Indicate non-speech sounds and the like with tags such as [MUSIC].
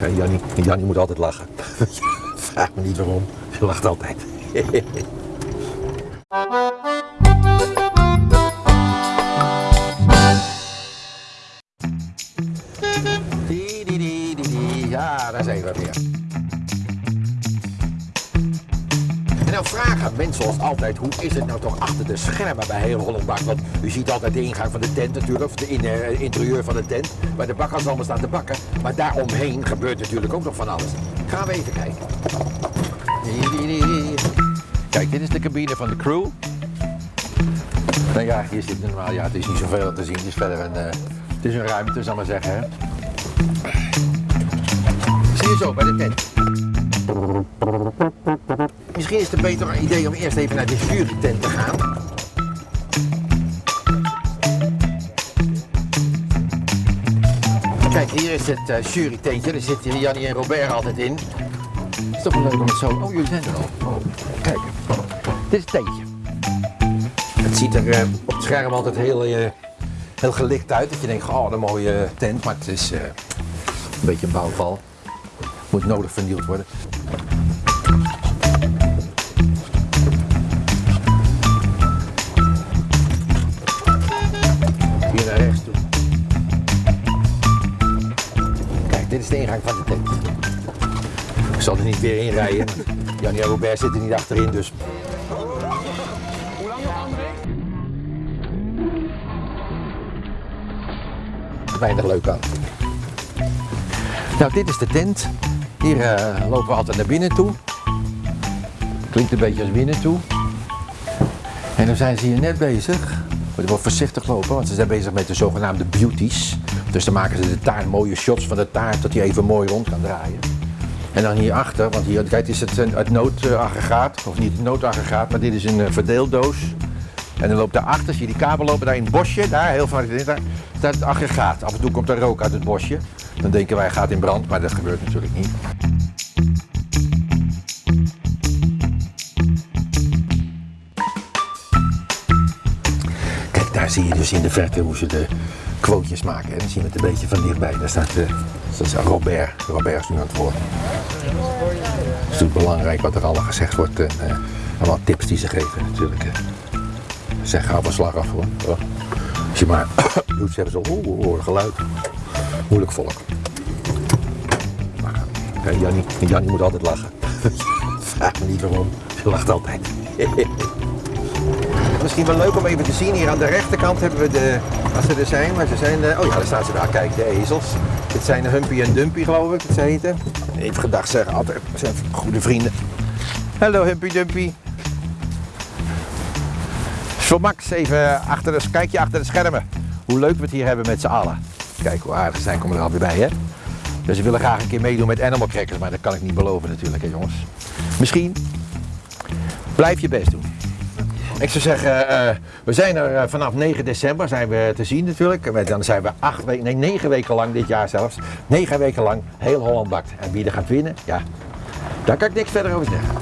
Ja, Jannie, Jannie moet altijd lachen. [LAUGHS] Vraag me niet waarom. Ze lacht altijd. [LAUGHS] Ja, daar zijn we weer. Nou vragen mensen zoals altijd, hoe is het nou toch achter de schermen bij heel Hollandbak? Want u ziet altijd de ingang van de tent natuurlijk, of de eh, interieur van de tent, waar de bakkers allemaal staan te bakken. Maar daaromheen gebeurt natuurlijk ook nog van alles. Gaan we even kijken. Kijk, dit is de cabine van de crew. Nou ja, hier zit normaal, ja, het is niet zoveel te zien. Het is verder een, eh, het is een ruimte, zal ik maar zeggen. Hè. Zie je zo bij de tent. Misschien is het een beter idee om eerst even naar de jurytent te gaan. Kijk, hier is het uh, jurytentje. Daar zitten Jannie en Robert altijd in. Het is toch wel leuk om het zo... Oh, jullie zijn er al. Oh, kijk. Dit is het tentje. Het ziet er eh, op het scherm altijd heel, eh, heel gelicht uit. Dat je denkt, oh, een mooie tent. Maar het is een beetje een bouwval. Moet nodig vernieuwd worden. Dit is de ingang van de tent. Ik zal er niet weer in rijden. Jannie en Robert zitten niet achterin, dus weinig leuk aan. Nou, dit is de tent. Hier eh, lopen we altijd naar binnen toe. Klinkt een beetje als binnen toe. En dan zijn ze hier net bezig. Moeten wel voorzichtig lopen, want ze zijn bezig met de zogenaamde beauties. Dus dan maken ze de taart, mooie shots van de taart, dat hij even mooi rond kan draaien. En dan hierachter, want hier kijk, is het een- het noodaggregaat, of niet het noodaggregaat, maar dit is een eh, verdeeldoos. En dan loopt daarachter, zie je die kabel lopen, daar in het bosje, daar heel vaak, daar staat het aggregaat. Af en toe komt er rook uit het bosje. Dan denken wij, gaat in brand, maar dat gebeurt natuurlijk niet. Kijk, daar zie je dus in de verte hoe ze de quotejes maken. En dan zien we het een beetje van dichtbij. Daar staat, eh, dat is Robert. Robert is nu aan het woord. Het is natuurlijk belangrijk wat er allemaal gezegd wordt. En eh, allemaal tips die ze geven natuurlijk. eh. Zeg, hou van slag af hoor. Oh. Als je maar [COUGHS] doet, zeggen ze, oeh, horen geluid. Moeilijk volk. Maar, Jannie, Jannie moet altijd lachen. [LAUGHS] Vraag me niet waarom. Ze lacht altijd. [LAUGHS] Misschien wel leuk om even te zien. Hier aan de rechterkant hebben we de, als ze er zijn, maar ze zijn, de, oh ja, daar staan ze daar. Kijk, de ezels. Dit zijn Humpy en Dumpy, geloof ik, dat ze heten. Even gedacht zeggen, altijd, zijn goede vrienden. Hallo Humpy Dumpy. Voor Max even achter de, kijk je achter de schermen. Hoe leuk we het hier hebben met z'n allen. Kijk hoe aardig ze zijn, komen er alweer bij hè. Dus ze willen graag een keer meedoen met Animal Crackers, maar dat kan ik niet beloven natuurlijk hè jongens. Misschien blijf je best doen. Ik zou zeggen, eh, we zijn er eh, vanaf 9 december zijn we te zien natuurlijk. Dan zijn we acht weken, nee negen weken lang dit jaar zelfs. Negen weken lang heel Holland bakt. En wie er gaat winnen, ja, daar kan ik niks verder over zeggen.